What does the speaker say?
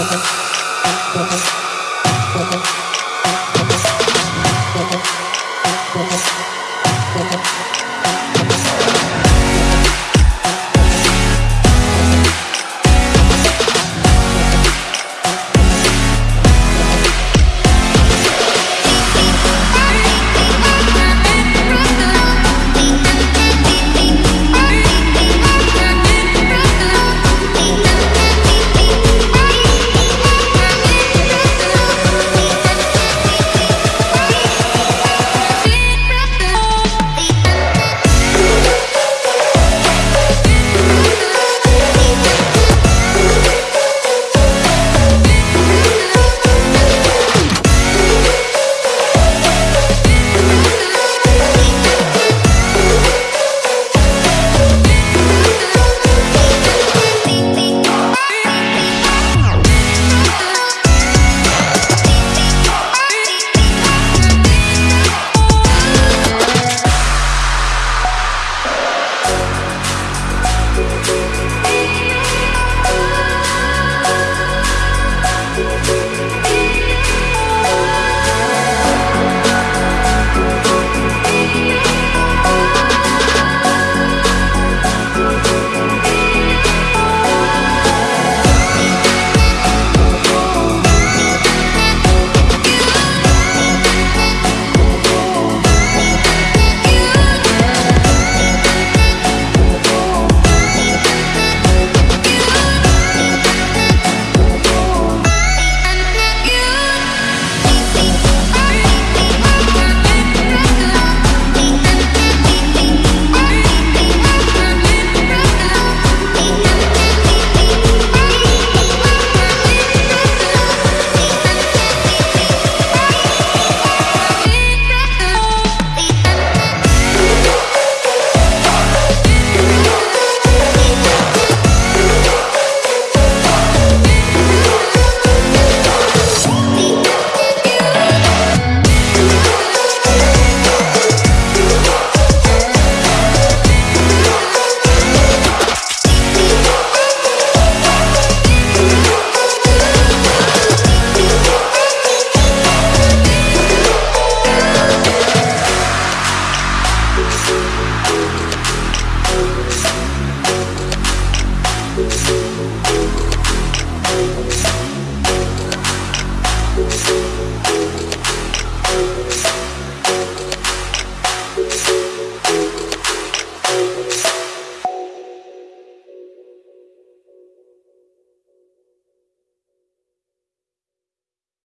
Gracias.